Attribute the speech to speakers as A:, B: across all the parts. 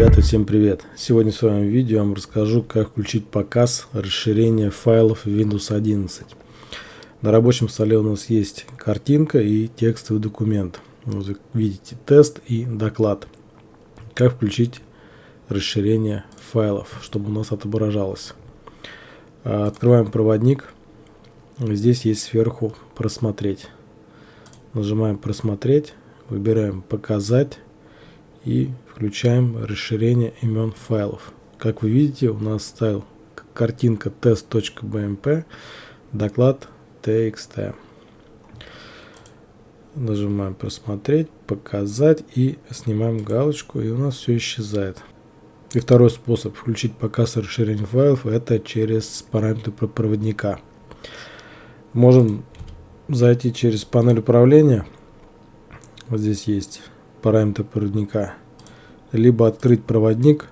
A: Ребята, всем привет! Сегодня в своем видео я вам расскажу, как включить показ расширения файлов Windows 11. На рабочем столе у нас есть картинка и текстовый документ. Вы видите тест и доклад. Как включить расширение файлов, чтобы у нас отображалось. А, открываем проводник. Здесь есть сверху просмотреть. Нажимаем просмотреть, выбираем показать и включаем расширение имен файлов. Как вы видите, у нас стал картинка test.bmp, доклад txt. Нажимаем просмотреть, показать и снимаем галочку и у нас все исчезает. И второй способ включить показ расширения файлов это через параметры проводника. Можем зайти через панель управления. Вот здесь есть параметры проводника либо открыть проводник,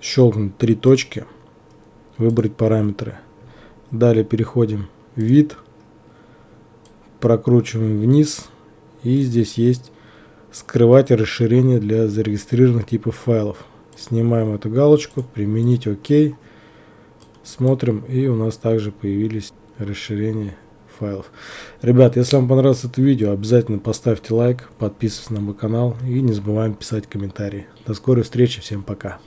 A: щелкнуть три точки, выбрать параметры. Далее переходим в вид, прокручиваем вниз и здесь есть скрывать расширение для зарегистрированных типов файлов. Снимаем эту галочку, применить ОК, смотрим и у нас также появились расширения файлов. Ребят, если вам понравилось это видео, обязательно поставьте лайк, подписывайтесь на мой канал и не забываем писать комментарии. До скорой встречи, всем пока.